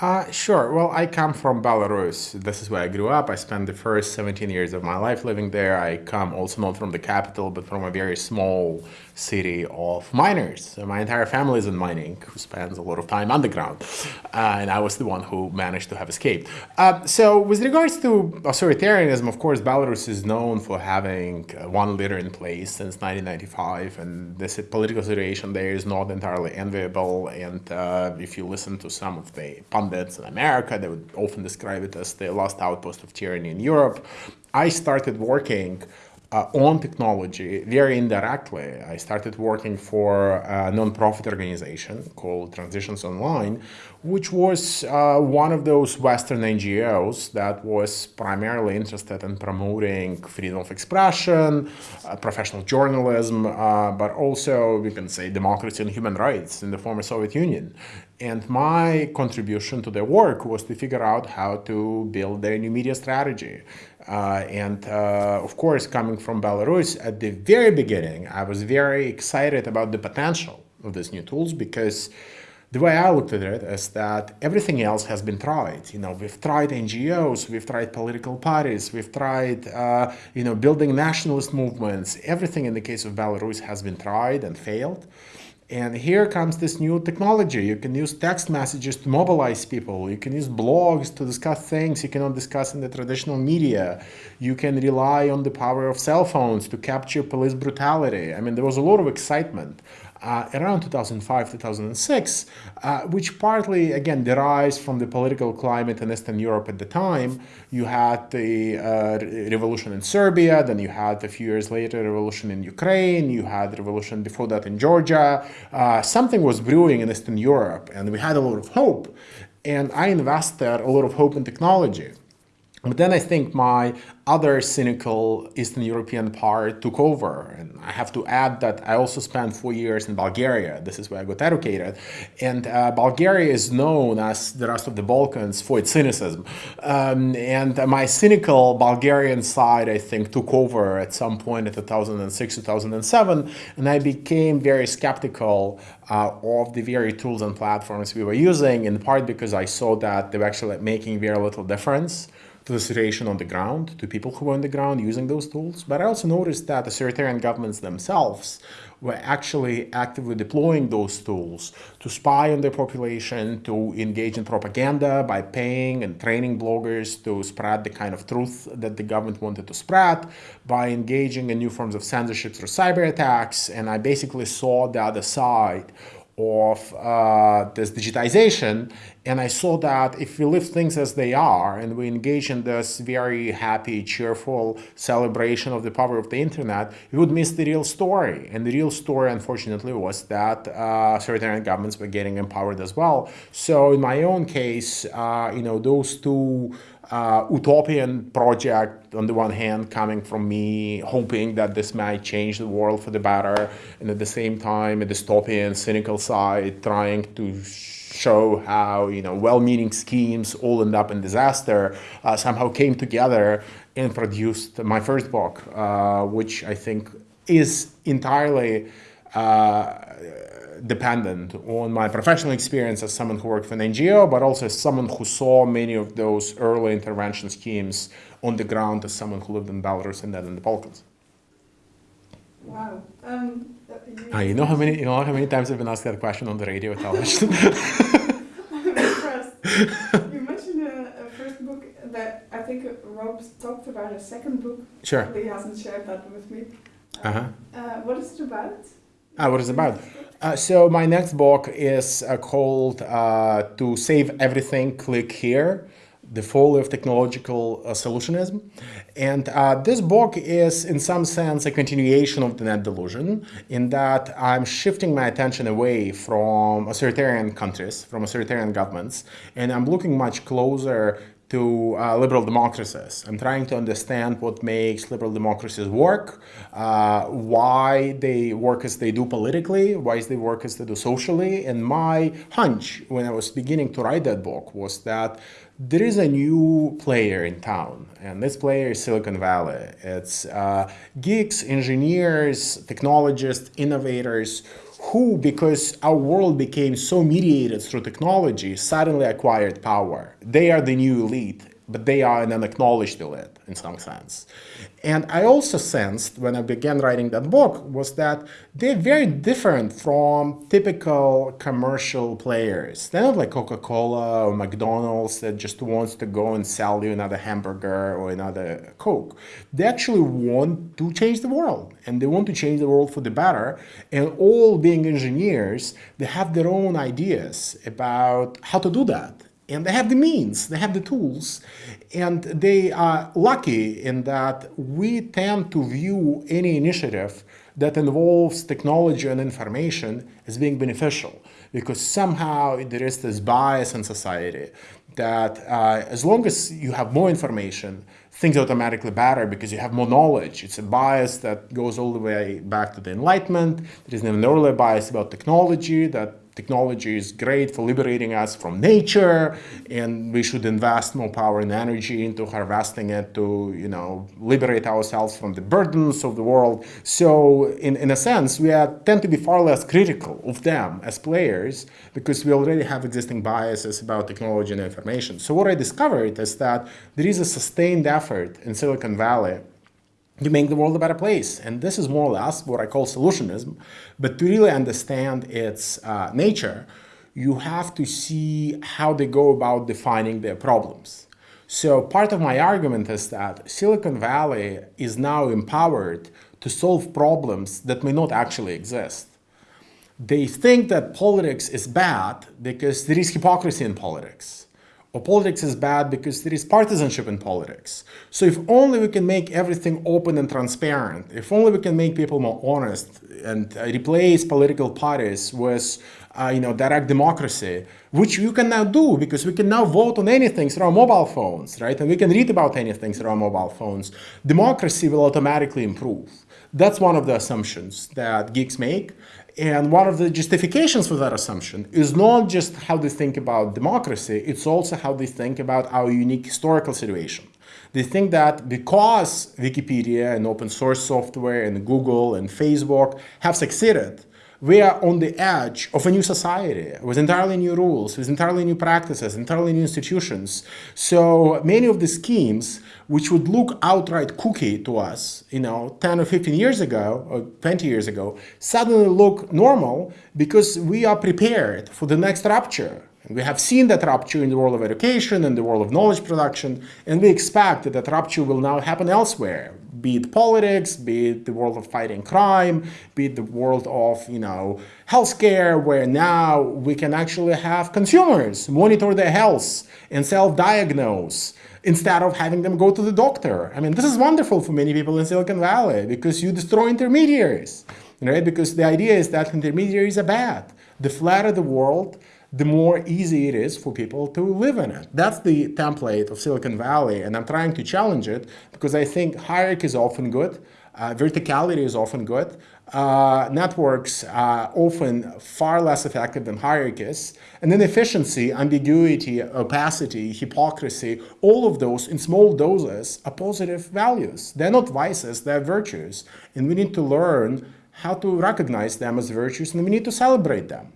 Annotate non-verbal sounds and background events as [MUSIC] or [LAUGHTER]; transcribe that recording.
Uh, sure. Well, I come from Belarus. This is where I grew up. I spent the first 17 years of my life living there. I come also not from the capital, but from a very small city of miners. So my entire family is in mining, who spends a lot of time underground. Uh, and I was the one who managed to have escaped. Uh, so with regards to authoritarianism, of course, Belarus is known for having uh, one leader in place since 1995. And this political situation there is not entirely enviable. And uh, if you listen to some of the pundits in America, they would often describe it as the last outpost of tyranny in Europe. I started working uh, on technology very indirectly. I started working for a nonprofit organization called Transitions Online, which was uh, one of those Western NGOs that was primarily interested in promoting freedom of expression, uh, professional journalism, uh, but also, we can say, democracy and human rights in the former Soviet Union. And my contribution to the work was to figure out how to build their new media strategy. Uh, and uh, of course, coming from Belarus, at the very beginning, I was very excited about the potential of these new tools because the way I looked at it is that everything else has been tried. You know, we've tried NGOs, we've tried political parties, we've tried, uh, you know, building nationalist movements. Everything in the case of Belarus has been tried and failed. And here comes this new technology. You can use text messages to mobilize people. You can use blogs to discuss things you cannot discuss in the traditional media. You can rely on the power of cell phones to capture police brutality. I mean, there was a lot of excitement uh, around 2005, 2006, uh, which partly, again, derives from the political climate in Eastern Europe at the time. You had the uh, revolution in Serbia, then you had a few years later revolution in Ukraine, you had revolution before that in Georgia. Uh, something was brewing in Eastern Europe, and we had a lot of hope. And I invested a lot of hope in technology. But then I think my other cynical Eastern European part took over. And I have to add that I also spent four years in Bulgaria. This is where I got educated. And uh, Bulgaria is known as the rest of the Balkans for its cynicism. Um, and my cynical Bulgarian side, I think, took over at some point in 2006, 2007. And I became very skeptical uh, of the very tools and platforms we were using, in part because I saw that they were actually making very little difference to the situation on the ground, to people who were on the ground using those tools. But I also noticed that the authoritarian governments themselves were actually actively deploying those tools to spy on their population, to engage in propaganda by paying and training bloggers to spread the kind of truth that the government wanted to spread, by engaging in new forms of censorship through cyber attacks. And I basically saw the other side of uh, this digitization and I saw that if we leave things as they are and we engage in this very happy, cheerful celebration of the power of the internet, we would miss the real story. And the real story, unfortunately, was that uh, authoritarian governments were getting empowered as well. So in my own case, uh, you know, those two uh, utopian project on the one hand coming from me hoping that this might change the world for the better and at the same time a dystopian cynical side trying to show how you know well-meaning schemes all end up in disaster uh, somehow came together and produced my first book uh, which I think is entirely uh, dependent on my professional experience as someone who worked for an NGO, but also as someone who saw many of those early intervention schemes on the ground as someone who lived in Belarus and then in the Balkans. Wow. Um, uh, you know how many you know how many times I've been asked that question on the radio or television? [LAUGHS] I'm impressed. [LAUGHS] you mentioned a, a, first book that I think Rob talked about a second book. Sure. But he hasn't shared that with me. Uh-huh. Uh, what is it about? Ah, what is it about? Uh, so my next book is uh, called uh, To Save Everything, Click Here the folly of technological uh, solutionism. And uh, this book is, in some sense, a continuation of the net delusion in that I'm shifting my attention away from authoritarian countries, from authoritarian governments, and I'm looking much closer to uh, liberal democracies. I'm trying to understand what makes liberal democracies work, uh, why they work as they do politically, why they work as they do socially. And my hunch when I was beginning to write that book was that there is a new player in town, and this player is Silicon Valley. It's uh, geeks, engineers, technologists, innovators who, because our world became so mediated through technology, suddenly acquired power. They are the new elite, but they are an unacknowledged elite in some sense. And I also sensed when I began writing that book was that they're very different from typical commercial players. They're not like Coca-Cola or McDonald's that just wants to go and sell you another hamburger or another Coke. They actually want to change the world and they want to change the world for the better. And all being engineers, they have their own ideas about how to do that and they have the means, they have the tools, and they are lucky in that we tend to view any initiative that involves technology and information as being beneficial because somehow there is this bias in society that uh, as long as you have more information, things automatically better because you have more knowledge. It's a bias that goes all the way back to the Enlightenment. There is an earlier bias about technology that technology is great for liberating us from nature and we should invest more power and energy into harvesting it to you know liberate ourselves from the burdens of the world. So in, in a sense we are, tend to be far less critical of them as players because we already have existing biases about technology and information. So what i discovered is that there is a sustained effort in silicon valley to make the world a better place. And this is more or less what I call solutionism. But to really understand its uh, nature, you have to see how they go about defining their problems. So part of my argument is that Silicon Valley is now empowered to solve problems that may not actually exist. They think that politics is bad because there is hypocrisy in politics or politics is bad because there is partisanship in politics. So if only we can make everything open and transparent, if only we can make people more honest and uh, replace political parties with uh, you know, direct democracy, which you can now do because we can now vote on anything through our mobile phones, right? And we can read about anything through our mobile phones. Democracy will automatically improve. That's one of the assumptions that geeks make. And one of the justifications for that assumption is not just how they think about democracy, it's also how they think about our unique historical situation. They think that because Wikipedia and open source software and Google and Facebook have succeeded, we are on the edge of a new society with entirely new rules, with entirely new practices, entirely new institutions. So many of the schemes which would look outright kooky to us, you know, 10 or 15 years ago, or 20 years ago, suddenly look normal because we are prepared for the next rupture. We have seen that rupture in the world of education and the world of knowledge production, and we expect that that rupture will now happen elsewhere, be it politics, be it the world of fighting crime, be it the world of, you know, healthcare, where now we can actually have consumers monitor their health and self-diagnose instead of having them go to the doctor. I mean, this is wonderful for many people in Silicon Valley because you destroy intermediaries, right? Because the idea is that intermediaries are bad. The flatter the world, the more easy it is for people to live in it. That's the template of Silicon Valley, and I'm trying to challenge it because I think hierarchy is often good, uh, verticality is often good, uh, networks are often far less effective than hierarchies, and then efficiency, ambiguity, opacity, hypocrisy, all of those in small doses are positive values. They're not vices, they're virtues, and we need to learn how to recognize them as virtues and we need to celebrate them.